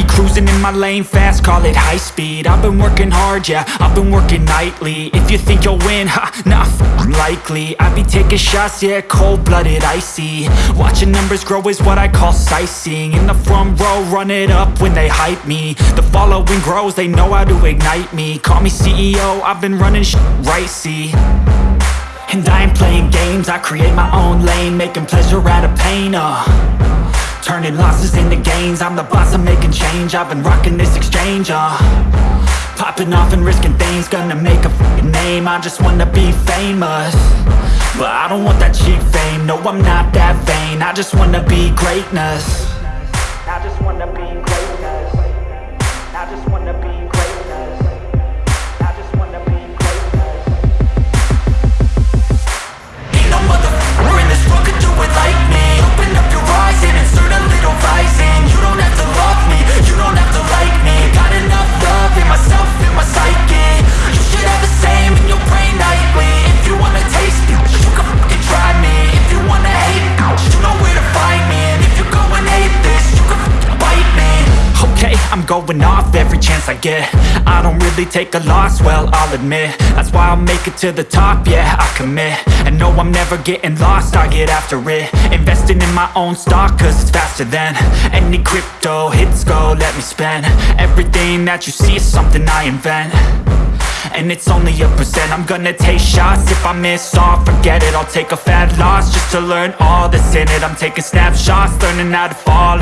Investing in my lane fast, call it high speed. I've been working hard, yeah, I've been working nightly. If you think you'll win, ha, nah, likely. I be taking shots, yeah, cold-blooded, icy. Watching numbers grow is what I call sightseeing. In the front row, run it up when they hype me. The following grows, they know how to ignite me. Call me CEO, I've been running sh** right, see? And I ain't playing games, I create my own lane Making pleasure out of pain, uh Turning losses into gains. I'm the boss, I'm making change. I've been rocking this exchange, uh. Popping off and risking things. Gonna make a name. I just wanna be famous. But I don't want that cheap fame. No, I'm not that vain. I just wanna be greatness going off every chance I get. I don't really take a loss, well, I'll admit. That's why I'll make it to the top, yeah, I commit. And no, I'm never getting lost, I get after it. Investing in my own stock, cause it's faster than Any crypto, hits go, let me spend. Everything that you see is something I invent. And it's only a percent I'm gonna take shots. If I miss all, forget it I'll take a fat loss Just to learn all that's in it. I'm taking snapshots Learning how to fall